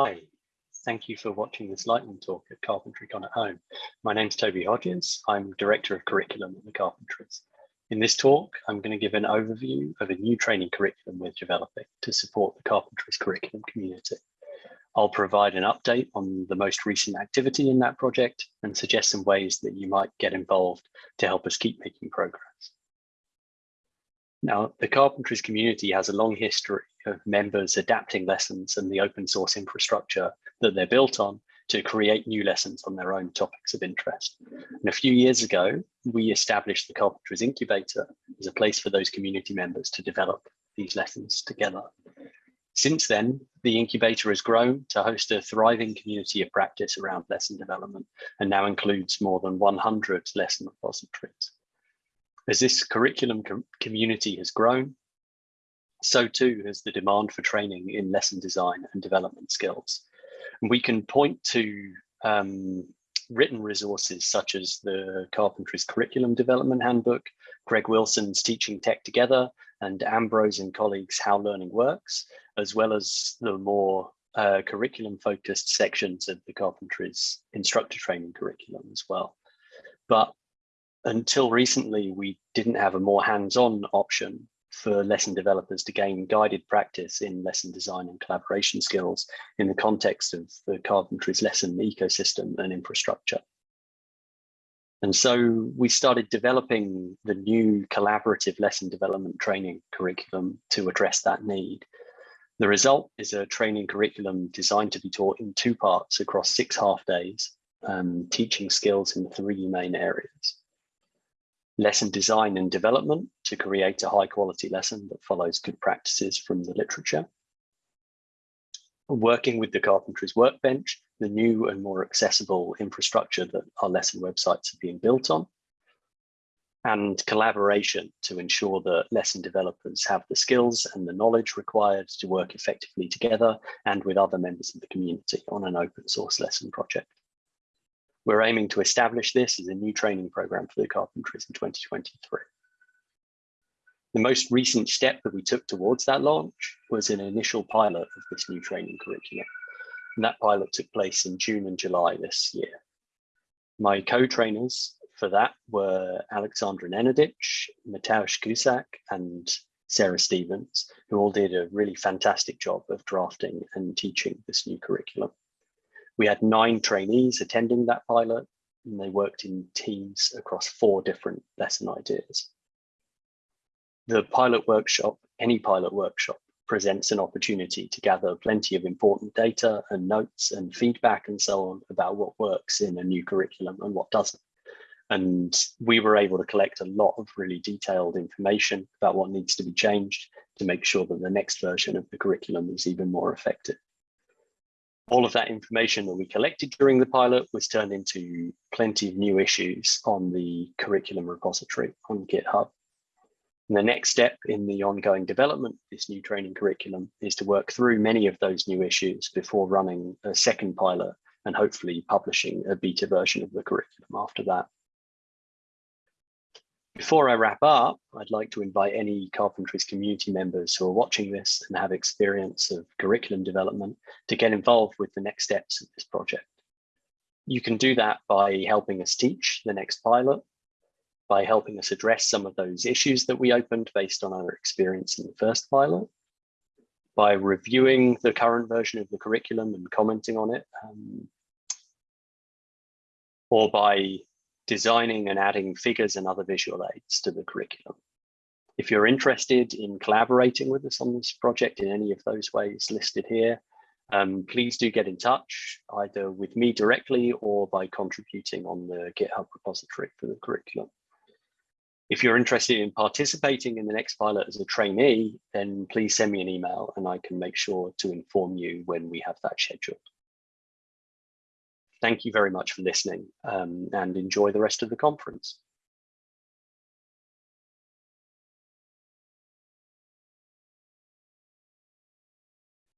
Hi, thank you for watching this lightning talk at Carpentry Con at Home. My name is Toby Hodges. I'm Director of Curriculum at the Carpentries. In this talk, I'm going to give an overview of a new training curriculum we're developing to support the Carpentries curriculum community. I'll provide an update on the most recent activity in that project and suggest some ways that you might get involved to help us keep making progress. Now, the Carpentries community has a long history of members adapting lessons and the open source infrastructure that they're built on to create new lessons on their own topics of interest. And a few years ago, we established the Carpentries Incubator as a place for those community members to develop these lessons together. Since then, the incubator has grown to host a thriving community of practice around lesson development and now includes more than 100 lesson repositories. As this curriculum com community has grown, so too has the demand for training in lesson design and development skills. And we can point to um, written resources such as the Carpentries Curriculum Development Handbook, Greg Wilson's Teaching Tech Together, and Ambrose and colleagues How Learning Works, as well as the more uh, curriculum focused sections of the Carpentries instructor training curriculum as well. But until recently, we didn't have a more hands-on option for lesson developers to gain guided practice in lesson design and collaboration skills in the context of the Carpentries lesson ecosystem and infrastructure. And so we started developing the new collaborative lesson development training curriculum to address that need. The result is a training curriculum designed to be taught in two parts across six half days, um, teaching skills in three main areas lesson design and development to create a high quality lesson that follows good practices from the literature. Working with the Carpentries Workbench, the new and more accessible infrastructure that our lesson websites are being built on. And collaboration to ensure that lesson developers have the skills and the knowledge required to work effectively together and with other members of the community on an open source lesson project. We're aiming to establish this as a new training program for the carpentries in 2023. The most recent step that we took towards that launch was an initial pilot of this new training curriculum. And that pilot took place in June and July this year. My co-trainers for that were Alexandra Nenadic, Mateusz Kuzak, and Sarah Stevens, who all did a really fantastic job of drafting and teaching this new curriculum. We had nine trainees attending that pilot, and they worked in teams across four different lesson ideas. The pilot workshop, any pilot workshop, presents an opportunity to gather plenty of important data and notes and feedback and so on about what works in a new curriculum and what doesn't. And we were able to collect a lot of really detailed information about what needs to be changed to make sure that the next version of the curriculum is even more effective all of that information that we collected during the pilot was turned into plenty of new issues on the curriculum repository on GitHub. And the next step in the ongoing development of this new training curriculum is to work through many of those new issues before running a second pilot and hopefully publishing a beta version of the curriculum after that. Before I wrap up, I'd like to invite any Carpentries community members who are watching this and have experience of curriculum development to get involved with the next steps of this project. You can do that by helping us teach the next pilot, by helping us address some of those issues that we opened based on our experience in the first pilot, by reviewing the current version of the curriculum and commenting on it, um, or by designing and adding figures and other visual aids to the curriculum. If you're interested in collaborating with us on this project in any of those ways listed here, um, please do get in touch either with me directly or by contributing on the GitHub repository for the curriculum. If you're interested in participating in the next pilot as a trainee, then please send me an email and I can make sure to inform you when we have that scheduled. Thank you very much for listening um, and enjoy the rest of the conference.